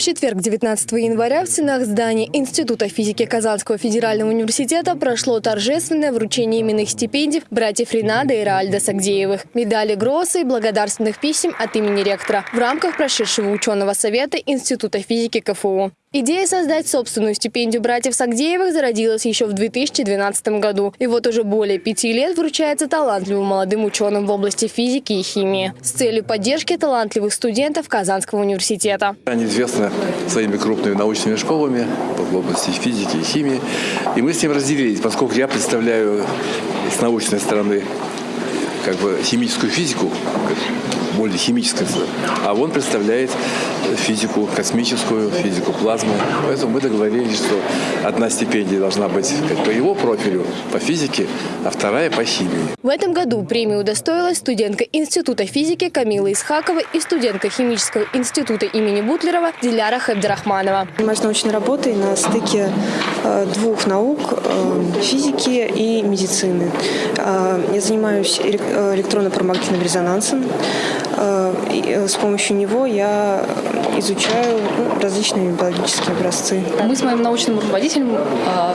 В четверг, 19 января, в стенах здания Института физики Казанского федерального университета прошло торжественное вручение именных стипендий братьев Ренада и Раальда Сагдеевых, медали Гросса и благодарственных писем от имени ректора в рамках прошедшего ученого совета Института физики КФУ. Идея создать собственную стипендию братьев Сагдеевых зародилась еще в 2012 году. И вот уже более пяти лет вручается талантливым молодым ученым в области физики и химии с целью поддержки талантливых студентов Казанского университета. Они известны своими крупными научными школами в области физики и химии. И мы с ним разделились, поскольку я представляю с научной стороны как бы химическую физику, более химическое, а он представляет физику космическую, физику плазмы. Поэтому мы договорились, что одна стипендия должна быть как по его профилю, по физике, а вторая по химии. В этом году премию удостоилась студентка Института физики Камила Исхакова и студентка Химического института имени Бутлерова Диляра Хабдирахманова. Занимаюсь научной работой на стыке э, двух наук э, – физики и медицины. Э, я занимаюсь электронно-промагнитным резонансом, с помощью него я изучаю ну, различные биологические образцы. Мы с моим научным руководителем а,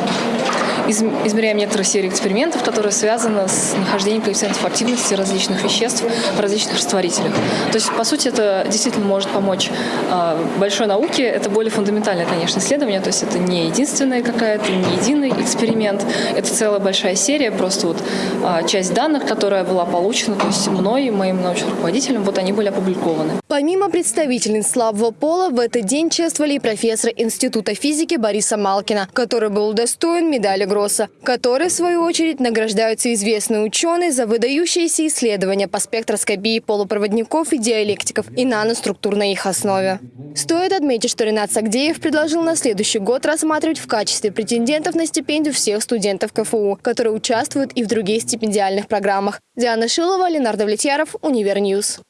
измеряем некоторые серии экспериментов, которые связаны с нахождением коэффициентов активности различных веществ в различных растворителях. То есть, по сути, это действительно может помочь а, большой науке. Это более фундаментальное, конечно, исследование. То есть это не единственная какая-то, не единый эксперимент. Это целая большая серия, просто вот а, часть данных, которая была получена, то есть мной и моим научным руководителем, вот они были опубликованы. Помимо представительниц слабого пола, в этот день чествовали и профессора Института физики Бориса Малкина, который был удостоен медали Гросса, которые, в свою очередь, награждаются известные ученые за выдающиеся исследования по спектроскопии полупроводников и диалектиков и наноструктур на их основе. Стоит отметить, что Ренат Сагдеев предложил на следующий год рассматривать в качестве претендентов на стипендию всех студентов КФУ, которые участвуют и в других стипендиальных программах. Диана Шилова, Ленар Довлетьяров, Univer News.